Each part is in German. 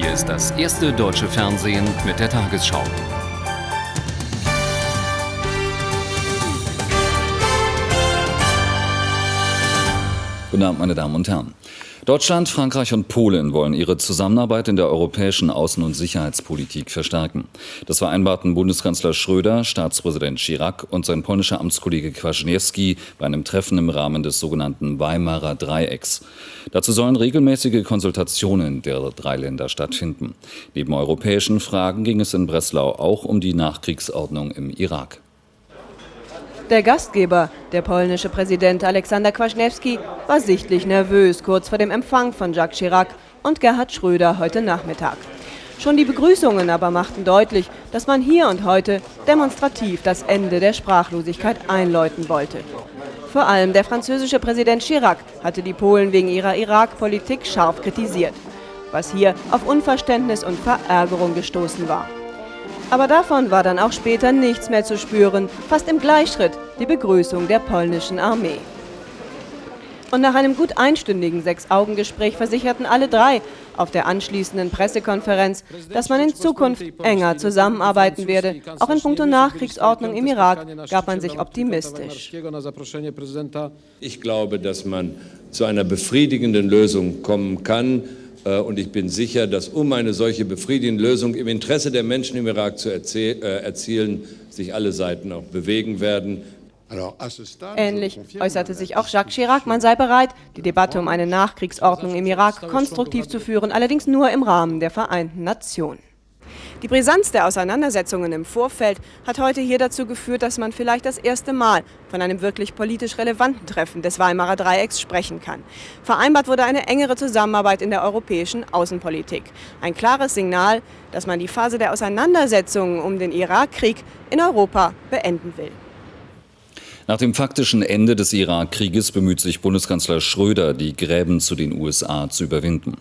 Hier ist das erste deutsche Fernsehen mit der Tagesschau. Guten Abend, meine Damen und Herren. Deutschland, Frankreich und Polen wollen ihre Zusammenarbeit in der europäischen Außen- und Sicherheitspolitik verstärken. Das vereinbarten Bundeskanzler Schröder, Staatspräsident Chirac und sein polnischer Amtskollege Kwasniewski bei einem Treffen im Rahmen des sogenannten Weimarer Dreiecks. Dazu sollen regelmäßige Konsultationen der drei Länder stattfinden. Neben europäischen Fragen ging es in Breslau auch um die Nachkriegsordnung im Irak. Der Gastgeber, der polnische Präsident Aleksander Kwaśniewski, war sichtlich nervös kurz vor dem Empfang von Jacques Chirac und Gerhard Schröder heute Nachmittag. Schon die Begrüßungen aber machten deutlich, dass man hier und heute demonstrativ das Ende der Sprachlosigkeit einläuten wollte. Vor allem der französische Präsident Chirac hatte die Polen wegen ihrer Irak-Politik scharf kritisiert, was hier auf Unverständnis und Verärgerung gestoßen war. Aber davon war dann auch später nichts mehr zu spüren, fast im Gleichschritt die Begrüßung der polnischen Armee. Und nach einem gut einstündigen Sechs-Augen-Gespräch versicherten alle drei auf der anschließenden Pressekonferenz, dass man in Zukunft enger zusammenarbeiten werde. Auch in puncto Nachkriegsordnung im Irak gab man sich optimistisch. Ich glaube, dass man zu einer befriedigenden Lösung kommen kann. Äh, und ich bin sicher, dass um eine solche befriedigende Lösung im Interesse der Menschen im Irak zu äh, erzielen, sich alle Seiten auch bewegen werden. Ähnlich äußerte sich auch Jacques Chirac, man sei bereit, die Debatte um eine Nachkriegsordnung im Irak konstruktiv zu führen, allerdings nur im Rahmen der Vereinten Nationen. Die Brisanz der Auseinandersetzungen im Vorfeld hat heute hier dazu geführt, dass man vielleicht das erste Mal von einem wirklich politisch relevanten Treffen des Weimarer Dreiecks sprechen kann. Vereinbart wurde eine engere Zusammenarbeit in der europäischen Außenpolitik. Ein klares Signal, dass man die Phase der Auseinandersetzungen um den Irakkrieg in Europa beenden will. Nach dem faktischen Ende des Irakkrieges bemüht sich Bundeskanzler Schröder, die Gräben zu den USA zu überwinden.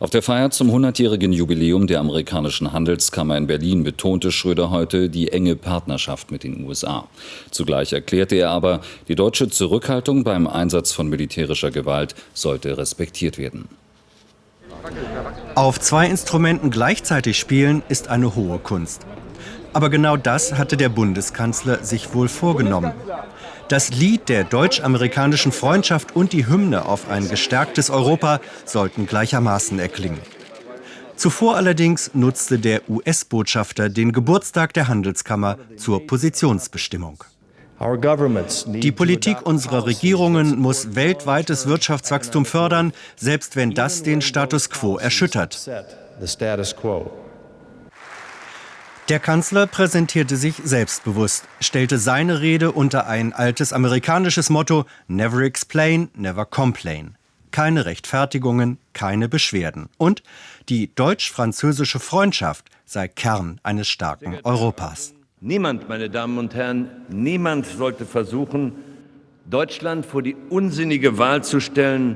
Auf der Feier zum 100-jährigen Jubiläum der amerikanischen Handelskammer in Berlin betonte Schröder heute die enge Partnerschaft mit den USA. Zugleich erklärte er aber, die deutsche Zurückhaltung beim Einsatz von militärischer Gewalt sollte respektiert werden. Auf zwei Instrumenten gleichzeitig spielen ist eine hohe Kunst. Aber genau das hatte der Bundeskanzler sich wohl vorgenommen. Das Lied der deutsch-amerikanischen Freundschaft und die Hymne auf ein gestärktes Europa sollten gleichermaßen erklingen. Zuvor allerdings nutzte der US-Botschafter den Geburtstag der Handelskammer zur Positionsbestimmung. Die Politik unserer Regierungen muss weltweites Wirtschaftswachstum fördern, selbst wenn das den Status quo erschüttert. Der Kanzler präsentierte sich selbstbewusst, stellte seine Rede unter ein altes amerikanisches Motto Never explain, never complain. Keine Rechtfertigungen, keine Beschwerden. Und die deutsch-französische Freundschaft sei Kern eines starken Europas. Niemand, meine Damen und Herren, niemand sollte versuchen, Deutschland vor die unsinnige Wahl zu stellen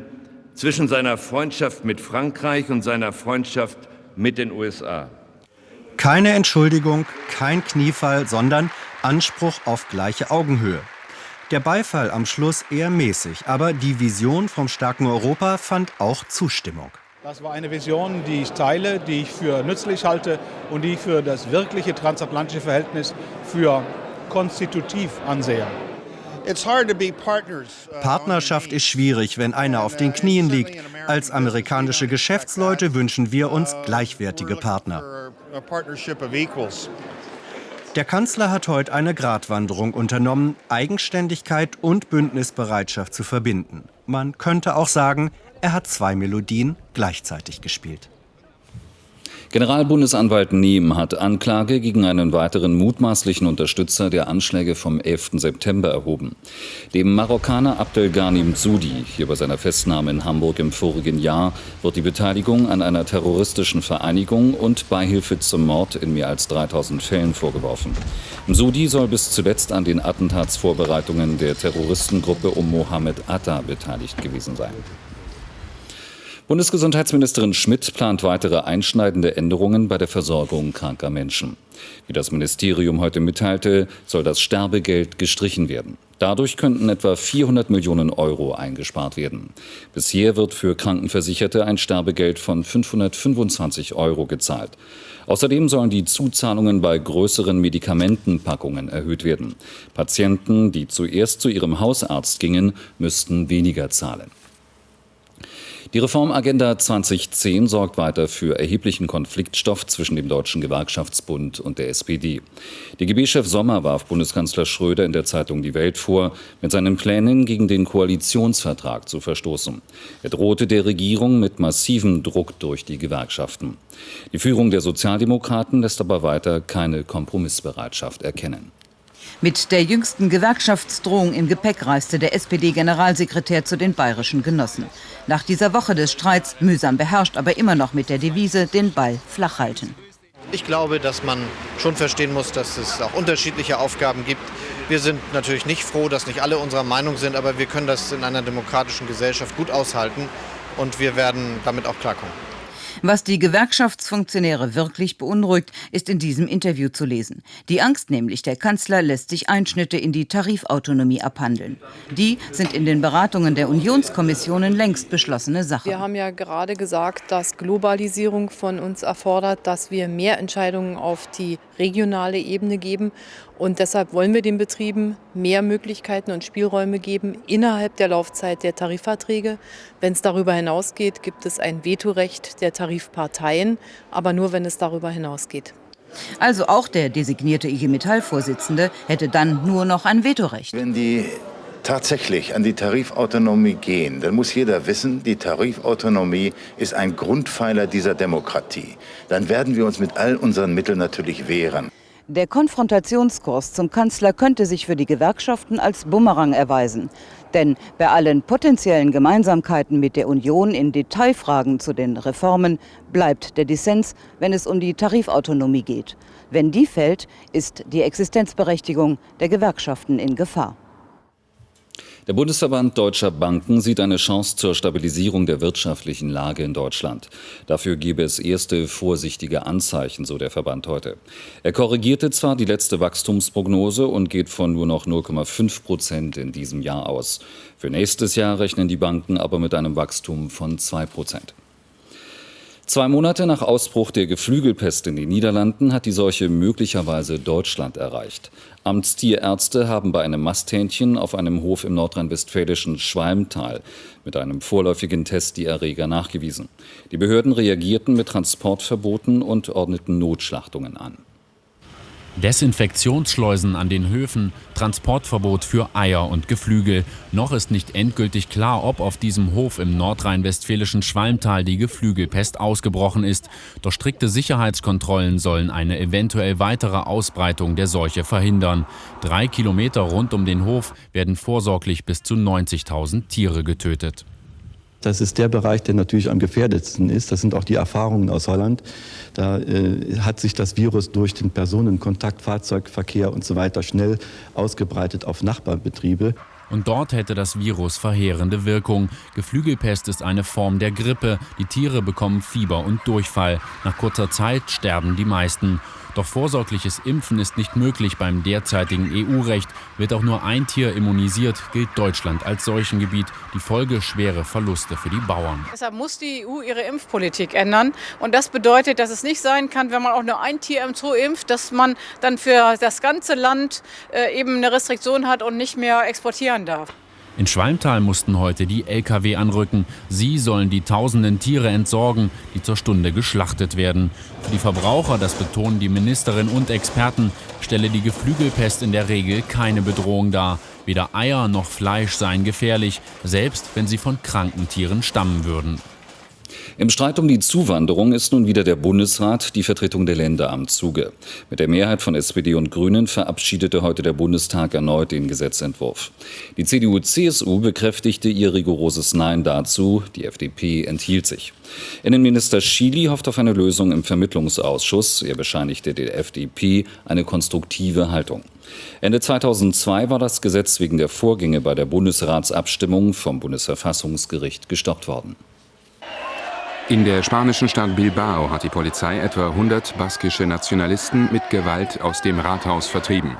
zwischen seiner Freundschaft mit Frankreich und seiner Freundschaft mit den USA. Keine Entschuldigung, kein Kniefall, sondern Anspruch auf gleiche Augenhöhe. Der Beifall am Schluss eher mäßig, aber die Vision vom starken Europa fand auch Zustimmung. Das war eine Vision, die ich teile, die ich für nützlich halte und die ich für das wirkliche transatlantische Verhältnis für konstitutiv ansehe. Uh, Partnerschaft ist schwierig, wenn einer auf den Knien liegt. Als amerikanische Geschäftsleute wünschen wir uns uh, gleichwertige Partner. Der Kanzler hat heute eine Gratwanderung unternommen, Eigenständigkeit und Bündnisbereitschaft zu verbinden. Man könnte auch sagen, er hat zwei Melodien gleichzeitig gespielt. Generalbundesanwalt Nehm hat Anklage gegen einen weiteren mutmaßlichen Unterstützer der Anschläge vom 11. September erhoben. Dem Marokkaner Abdelghani Mzoudi, hier bei seiner Festnahme in Hamburg im vorigen Jahr, wird die Beteiligung an einer terroristischen Vereinigung und Beihilfe zum Mord in mehr als 3000 Fällen vorgeworfen. Mzoudi soll bis zuletzt an den Attentatsvorbereitungen der Terroristengruppe um Mohammed Atta beteiligt gewesen sein. Bundesgesundheitsministerin Schmidt plant weitere einschneidende Änderungen bei der Versorgung kranker Menschen. Wie das Ministerium heute mitteilte, soll das Sterbegeld gestrichen werden. Dadurch könnten etwa 400 Millionen Euro eingespart werden. Bisher wird für Krankenversicherte ein Sterbegeld von 525 Euro gezahlt. Außerdem sollen die Zuzahlungen bei größeren Medikamentenpackungen erhöht werden. Patienten, die zuerst zu ihrem Hausarzt gingen, müssten weniger zahlen. Die Reformagenda 2010 sorgt weiter für erheblichen Konfliktstoff zwischen dem Deutschen Gewerkschaftsbund und der SPD. DGB-Chef Sommer warf Bundeskanzler Schröder in der Zeitung Die Welt vor, mit seinen Plänen gegen den Koalitionsvertrag zu verstoßen. Er drohte der Regierung mit massivem Druck durch die Gewerkschaften. Die Führung der Sozialdemokraten lässt aber weiter keine Kompromissbereitschaft erkennen. Mit der jüngsten Gewerkschaftsdrohung im Gepäck reiste der SPD-Generalsekretär zu den bayerischen Genossen. Nach dieser Woche des Streits, mühsam beherrscht, aber immer noch mit der Devise, den Ball flach halten. Ich glaube, dass man schon verstehen muss, dass es auch unterschiedliche Aufgaben gibt. Wir sind natürlich nicht froh, dass nicht alle unserer Meinung sind, aber wir können das in einer demokratischen Gesellschaft gut aushalten und wir werden damit auch klarkommen. Was die Gewerkschaftsfunktionäre wirklich beunruhigt, ist in diesem Interview zu lesen. Die Angst nämlich, der Kanzler lässt sich Einschnitte in die Tarifautonomie abhandeln. Die sind in den Beratungen der Unionskommissionen längst beschlossene Sache. Wir haben ja gerade gesagt, dass Globalisierung von uns erfordert, dass wir mehr Entscheidungen auf die regionale Ebene geben. Und deshalb wollen wir den Betrieben mehr Möglichkeiten und Spielräume geben innerhalb der Laufzeit der Tarifverträge. Wenn es darüber hinausgeht, gibt es ein Vetorecht der Tarifparteien, aber nur, wenn es darüber hinausgeht. Also auch der designierte IG Metall-Vorsitzende hätte dann nur noch ein Vetorecht. Wenn die tatsächlich an die Tarifautonomie gehen, dann muss jeder wissen, die Tarifautonomie ist ein Grundpfeiler dieser Demokratie. Dann werden wir uns mit all unseren Mitteln natürlich wehren. Der Konfrontationskurs zum Kanzler könnte sich für die Gewerkschaften als Bumerang erweisen. Denn bei allen potenziellen Gemeinsamkeiten mit der Union in Detailfragen zu den Reformen bleibt der Dissens, wenn es um die Tarifautonomie geht. Wenn die fällt, ist die Existenzberechtigung der Gewerkschaften in Gefahr. Der Bundesverband Deutscher Banken sieht eine Chance zur Stabilisierung der wirtschaftlichen Lage in Deutschland. Dafür gebe es erste vorsichtige Anzeichen, so der Verband heute. Er korrigierte zwar die letzte Wachstumsprognose und geht von nur noch 0,5 Prozent in diesem Jahr aus. Für nächstes Jahr rechnen die Banken aber mit einem Wachstum von 2 Prozent. Zwei Monate nach Ausbruch der Geflügelpest in den Niederlanden hat die Seuche möglicherweise Deutschland erreicht. Amtstierärzte haben bei einem Masthähnchen auf einem Hof im nordrhein-westfälischen Schwalmtal mit einem vorläufigen Test die Erreger nachgewiesen. Die Behörden reagierten mit Transportverboten und ordneten Notschlachtungen an. Desinfektionsschleusen an den Höfen, Transportverbot für Eier und Geflügel. Noch ist nicht endgültig klar, ob auf diesem Hof im nordrhein-westfälischen Schwalmtal die Geflügelpest ausgebrochen ist. Doch strikte Sicherheitskontrollen sollen eine eventuell weitere Ausbreitung der Seuche verhindern. Drei Kilometer rund um den Hof werden vorsorglich bis zu 90.000 Tiere getötet. Das ist der Bereich, der natürlich am gefährdetsten ist. Das sind auch die Erfahrungen aus Holland. Da äh, hat sich das Virus durch den Personenkontakt, Fahrzeugverkehr und so weiter schnell ausgebreitet auf Nachbarbetriebe. Und dort hätte das Virus verheerende Wirkung. Geflügelpest ist eine Form der Grippe. Die Tiere bekommen Fieber und Durchfall. Nach kurzer Zeit sterben die meisten. Doch vorsorgliches Impfen ist nicht möglich beim derzeitigen EU-Recht. Wird auch nur ein Tier immunisiert, gilt Deutschland als Seuchengebiet. Die Folge schwere Verluste für die Bauern. Deshalb muss die EU ihre Impfpolitik ändern. Und das bedeutet, dass es nicht sein kann, wenn man auch nur ein Tier im Zoo impft, dass man dann für das ganze Land äh, eben eine Restriktion hat und nicht mehr exportieren darf. In Schwalmtal mussten heute die Lkw anrücken. Sie sollen die tausenden Tiere entsorgen, die zur Stunde geschlachtet werden. Für die Verbraucher, das betonen die Ministerin und Experten, stelle die Geflügelpest in der Regel keine Bedrohung dar. Weder Eier noch Fleisch seien gefährlich, selbst wenn sie von kranken Tieren stammen würden. Im Streit um die Zuwanderung ist nun wieder der Bundesrat die Vertretung der Länder am Zuge. Mit der Mehrheit von SPD und Grünen verabschiedete heute der Bundestag erneut den Gesetzentwurf. Die CDU-CSU bekräftigte ihr rigoroses Nein dazu, die FDP enthielt sich. Innenminister Schily hofft auf eine Lösung im Vermittlungsausschuss. Er bescheinigte der FDP eine konstruktive Haltung. Ende 2002 war das Gesetz wegen der Vorgänge bei der Bundesratsabstimmung vom Bundesverfassungsgericht gestoppt worden. In der spanischen Stadt Bilbao hat die Polizei etwa 100 baskische Nationalisten mit Gewalt aus dem Rathaus vertrieben.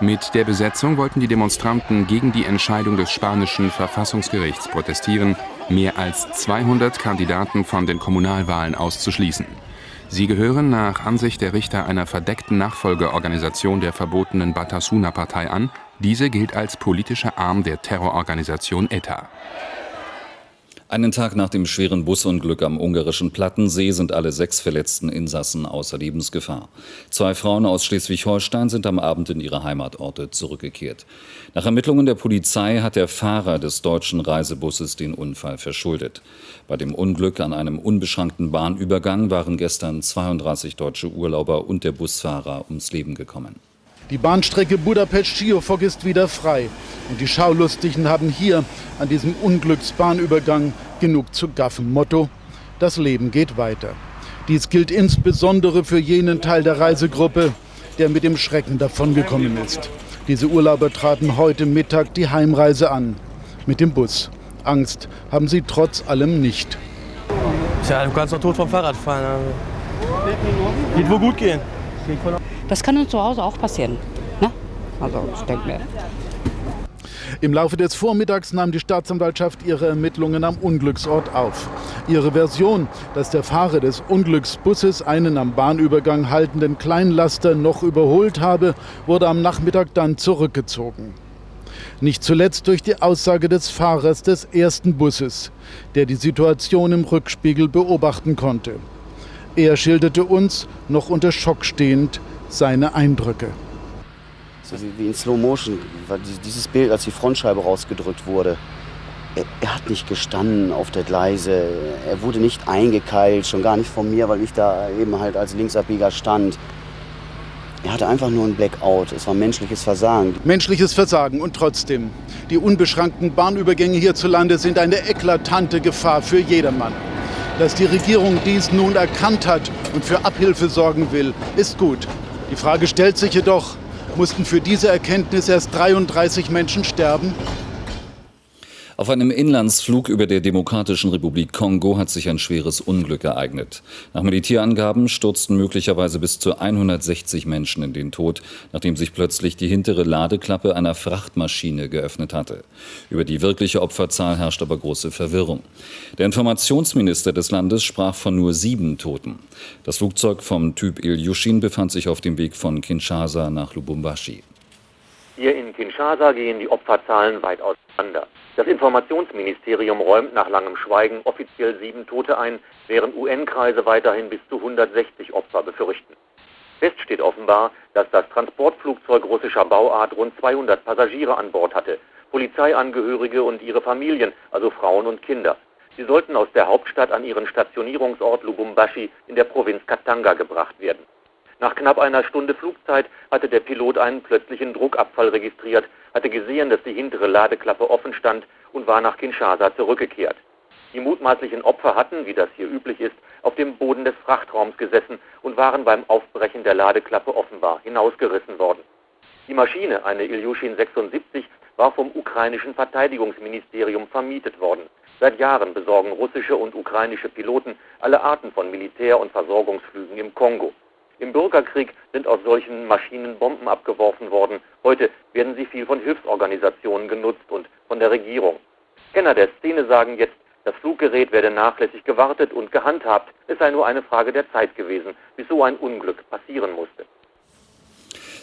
Mit der Besetzung wollten die Demonstranten gegen die Entscheidung des spanischen Verfassungsgerichts protestieren, mehr als 200 Kandidaten von den Kommunalwahlen auszuschließen. Sie gehören nach Ansicht der Richter einer verdeckten Nachfolgeorganisation der verbotenen Batasuna-Partei an. Diese gilt als politischer Arm der Terrororganisation ETA. Einen Tag nach dem schweren Busunglück am ungarischen Plattensee sind alle sechs verletzten Insassen außer Lebensgefahr. Zwei Frauen aus Schleswig-Holstein sind am Abend in ihre Heimatorte zurückgekehrt. Nach Ermittlungen der Polizei hat der Fahrer des deutschen Reisebusses den Unfall verschuldet. Bei dem Unglück an einem unbeschrankten Bahnübergang waren gestern 32 deutsche Urlauber und der Busfahrer ums Leben gekommen. Die Bahnstrecke Budapest-Schiofok ist wieder frei. Und die Schaulustigen haben hier an diesem Unglücksbahnübergang genug zu gaffen. Motto, das Leben geht weiter. Dies gilt insbesondere für jenen Teil der Reisegruppe, der mit dem Schrecken davongekommen ist. Diese Urlauber traten heute Mittag die Heimreise an. Mit dem Bus. Angst haben sie trotz allem nicht. Tja, du kannst doch tot vom Fahrrad fahren. Also. Geht wohl gut gehen. Das kann uns zu Hause auch passieren. Ne? Also ich denke mir. Im Laufe des Vormittags nahm die Staatsanwaltschaft ihre Ermittlungen am Unglücksort auf. Ihre Version, dass der Fahrer des Unglücksbusses einen am Bahnübergang haltenden Kleinlaster noch überholt habe, wurde am Nachmittag dann zurückgezogen. Nicht zuletzt durch die Aussage des Fahrers des ersten Busses, der die Situation im Rückspiegel beobachten konnte. Er schilderte uns, noch unter Schock stehend, seine Eindrücke. So wie in Slow Motion, dieses Bild, als die Frontscheibe rausgedrückt wurde. Er, er, hat nicht gestanden auf der Gleise, er wurde nicht eingekeilt, schon gar nicht von mir, weil ich da eben halt als Linksabbieger stand. Er hatte einfach nur ein Blackout. Es war menschliches Versagen. Menschliches Versagen und trotzdem. Die unbeschränkten Bahnübergänge hierzulande sind eine eklatante Gefahr für jedermann. Dass die Regierung dies nun erkannt hat und für Abhilfe sorgen will, ist gut. Die Frage stellt sich jedoch, mussten für diese Erkenntnis erst 33 Menschen sterben? Auf einem Inlandsflug über der Demokratischen Republik Kongo hat sich ein schweres Unglück ereignet. Nach Militärangaben stürzten möglicherweise bis zu 160 Menschen in den Tod, nachdem sich plötzlich die hintere Ladeklappe einer Frachtmaschine geöffnet hatte. Über die wirkliche Opferzahl herrscht aber große Verwirrung. Der Informationsminister des Landes sprach von nur sieben Toten. Das Flugzeug vom Typ Ilyushin befand sich auf dem Weg von Kinshasa nach Lubumbashi. Hier in Kinshasa gehen die Opferzahlen weit auseinander. Das Informationsministerium räumt nach langem Schweigen offiziell sieben Tote ein, während UN-Kreise weiterhin bis zu 160 Opfer befürchten. Fest steht offenbar, dass das Transportflugzeug russischer Bauart rund 200 Passagiere an Bord hatte, Polizeiangehörige und ihre Familien, also Frauen und Kinder. Sie sollten aus der Hauptstadt an ihren Stationierungsort Lubumbashi in der Provinz Katanga gebracht werden. Nach knapp einer Stunde Flugzeit hatte der Pilot einen plötzlichen Druckabfall registriert, hatte gesehen, dass die hintere Ladeklappe offen stand und war nach Kinshasa zurückgekehrt. Die mutmaßlichen Opfer hatten, wie das hier üblich ist, auf dem Boden des Frachtraums gesessen und waren beim Aufbrechen der Ladeklappe offenbar hinausgerissen worden. Die Maschine, eine Ilyushin 76, war vom ukrainischen Verteidigungsministerium vermietet worden. Seit Jahren besorgen russische und ukrainische Piloten alle Arten von Militär- und Versorgungsflügen im Kongo. Im Bürgerkrieg sind aus solchen Maschinen Bomben abgeworfen worden. Heute werden sie viel von Hilfsorganisationen genutzt und von der Regierung. Kenner der Szene sagen jetzt, das Fluggerät werde nachlässig gewartet und gehandhabt. Es sei nur eine Frage der Zeit gewesen, bis so ein Unglück passieren musste.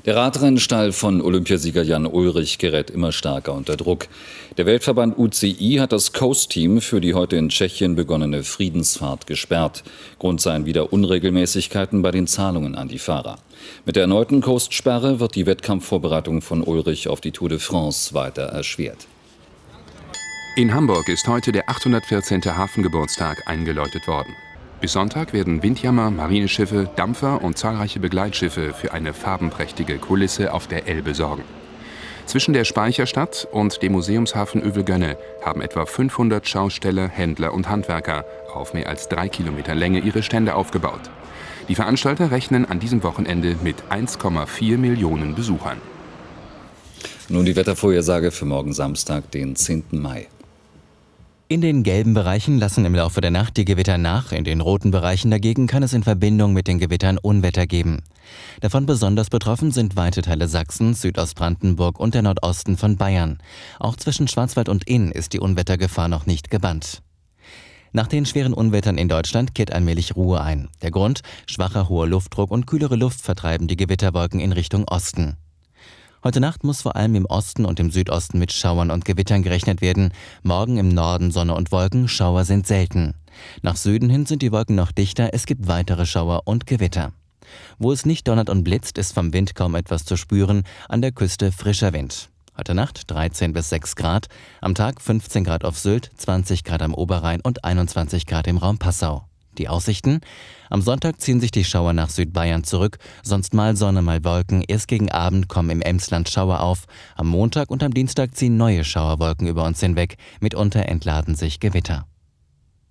Der Radrennstall von Olympiasieger Jan Ulrich gerät immer stärker unter Druck. Der Weltverband UCI hat das Coast-Team für die heute in Tschechien begonnene Friedensfahrt gesperrt. Grund seien wieder Unregelmäßigkeiten bei den Zahlungen an die Fahrer. Mit der erneuten Coast-Sperre wird die Wettkampfvorbereitung von Ulrich auf die Tour de France weiter erschwert. In Hamburg ist heute der 814. Hafengeburtstag eingeläutet worden. Bis Sonntag werden Windjammer, Marineschiffe, Dampfer und zahlreiche Begleitschiffe für eine farbenprächtige Kulisse auf der Elbe sorgen. Zwischen der Speicherstadt und dem Museumshafen Övelgönne haben etwa 500 Schausteller, Händler und Handwerker auf mehr als drei Kilometer Länge ihre Stände aufgebaut. Die Veranstalter rechnen an diesem Wochenende mit 1,4 Millionen Besuchern. Nun die Wettervorhersage für morgen Samstag, den 10. Mai. In den gelben Bereichen lassen im Laufe der Nacht die Gewitter nach, in den roten Bereichen dagegen kann es in Verbindung mit den Gewittern Unwetter geben. Davon besonders betroffen sind weite Teile Sachsens, Südostbrandenburg und der Nordosten von Bayern. Auch zwischen Schwarzwald und Inn ist die Unwettergefahr noch nicht gebannt. Nach den schweren Unwettern in Deutschland kehrt allmählich Ruhe ein. Der Grund? Schwacher hoher Luftdruck und kühlere Luft vertreiben die Gewitterwolken in Richtung Osten. Heute Nacht muss vor allem im Osten und im Südosten mit Schauern und Gewittern gerechnet werden. Morgen im Norden Sonne und Wolken, Schauer sind selten. Nach Süden hin sind die Wolken noch dichter, es gibt weitere Schauer und Gewitter. Wo es nicht donnert und blitzt, ist vom Wind kaum etwas zu spüren, an der Küste frischer Wind. Heute Nacht 13 bis 6 Grad, am Tag 15 Grad auf Sylt, 20 Grad am Oberrhein und 21 Grad im Raum Passau. Die Aussichten? Am Sonntag ziehen sich die Schauer nach Südbayern zurück, sonst mal Sonne, mal Wolken. Erst gegen Abend kommen im Emsland Schauer auf. Am Montag und am Dienstag ziehen neue Schauerwolken über uns hinweg. Mitunter entladen sich Gewitter.